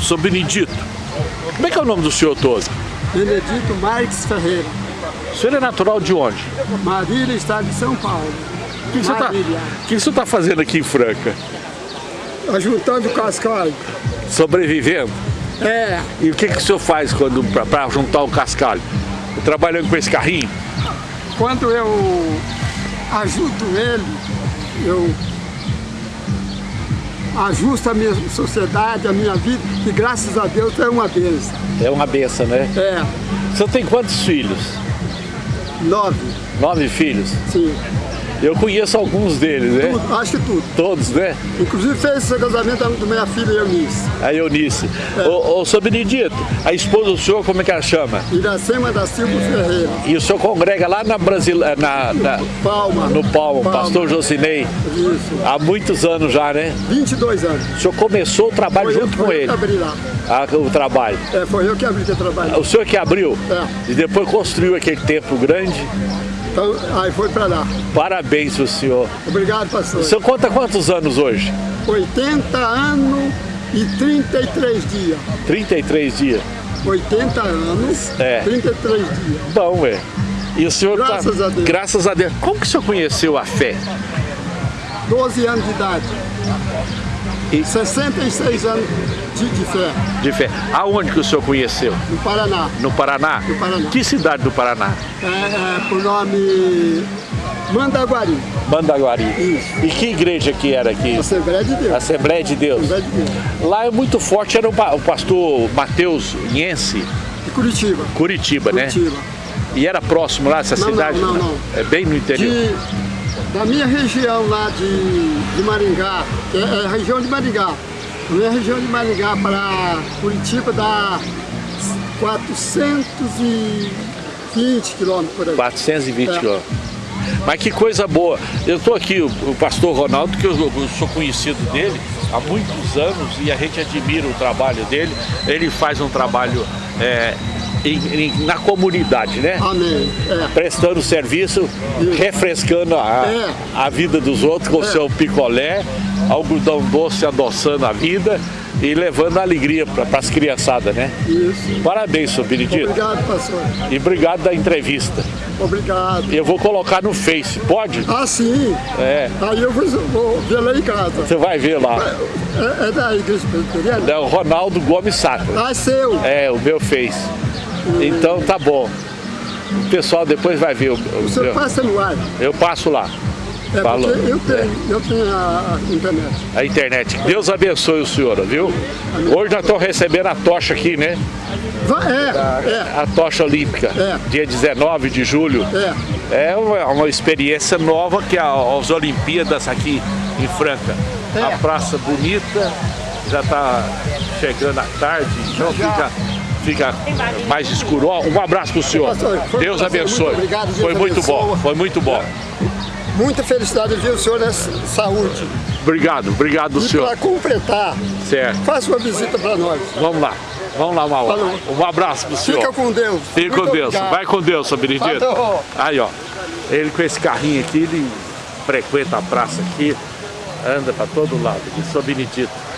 Sou Benedito. Como é que é o nome do senhor todo? Benedito Marques Ferreira. O senhor é natural de onde? Marília, estado de São Paulo. O que, que, tá, o você está fazendo aqui em Franca? Ajuntando o cascalho. Sobrevivendo? É. E o que, que o senhor faz quando para juntar o cascalho? Trabalhando com esse carrinho? Quando eu ajudo ele, eu ajusto a minha sociedade, a minha vida, e graças a Deus é uma benção. É uma benção, né? É. O senhor tem quantos filhos? Nove. Nove filhos? Sim. Eu conheço alguns deles, né? Tudo, acho que tudo. Todos, né? Inclusive fez esse casamento da minha filha Eunice. A Eunice. É. Ô, ô, seu Benedito, a esposa do senhor, como é que ela chama? Iracema da Silva Ferreira. E o senhor congrega lá na Brasil, na, na Palma. No Palma, Palma. Pastor Jocinei. Isso. Há muitos anos já, né? 22 anos. O senhor começou o trabalho foi junto eu, com ele? Eu que abri lá. Ah, o trabalho. É, foi eu que abri o trabalho. O senhor que abriu? É. E depois construiu aquele templo grande? Então, aí foi para lá. Parabéns pro senhor. Obrigado, pastor. O senhor conta quantos anos hoje? 80 anos e 33 dias. 33 dias? 80 anos, é. 33 dias. Bom, ué. E o senhor Graças tá... a Deus. Graças a Deus. Como que o senhor conheceu a fé? 12 anos de idade. E 66 anos de, de, fé. De fé. Aonde que o senhor conheceu? No Paraná. No Paraná? No Paraná. Que cidade do Paraná? É, é por nome Mandaguari. Mandaguari. Isso. E que igreja que era aqui? Assembleia de Deus. Assembleia de Deus. Assembleia de Deus. Lá é muito forte, era o pastor Mateus Yense. De Curitiba. Curitiba, Curitiba. né? E era próximo lá, essa não, cidade? Não, não, não. É bem no interior. De da minha região lá de, de Maringá, é, é, a região de Maringá, a minha região de Maringá para Curitiba dá 420 quilômetros por aí. 420 é. quilômetros. Mas que coisa boa. Eu estou aqui, o, o, pastor Ronaldo, que eu, eu, sou conhecido dele há muitos anos e a gente admira o trabalho dele. Ele faz um trabalho é, em, em, na comunidade, né? Amém. É. Prestando serviço, Isso. refrescando a, é. a vida dos outros com o é. seu picolé, algodão doce adoçando a vida e levando alegria para as criançadas, né? Isso. Parabéns, senhor Benedito. Obrigado, pastor. E obrigado da entrevista. Obrigado. Eu vou colocar no Face, pode? Ah, sim. É. Aí eu vou, vou ver lá em casa. Você vai ver lá. É, é da igreja presbiteriana? É o Ronaldo Gomes Sacra. Ah, é seu. É, o meu Face. Então tá bom. O pessoal depois vai ver. O, o meu... passa no ar? Eu passo lá. É, Falo, eu tenho, é. eu tenho a, a, internet. A internet. Deus abençoe o senhor, viu? Amém. Hoje nós estamos recebendo a tocha aqui, né? É, é. A tocha olímpica, é. dia 19 de julho. É. É uma, uma experiência nova que a, as Olimpíadas aqui em Franca. É. A praça bonita, já está chegando a tarde, então fica fica mais escuro. Um abraço para o senhor. Deus abençoe. Muito obrigado, Deus foi muito abençoa. bom, foi muito bom. Muita felicidade de ver o senhor nessa saúde. Obrigado, obrigado e senhor. para completar, certo. faça uma visita para nós. Vamos lá. Vamos lá, Maua. Um abraço pro senhor. Fica com Deus. Fica com Deus. Obrigado. Vai com Deus, seu Benedito. Aí, ó. Ele com esse carrinho aqui, ele frequenta a praça aqui, anda para todo lado. Aqui, Benedito.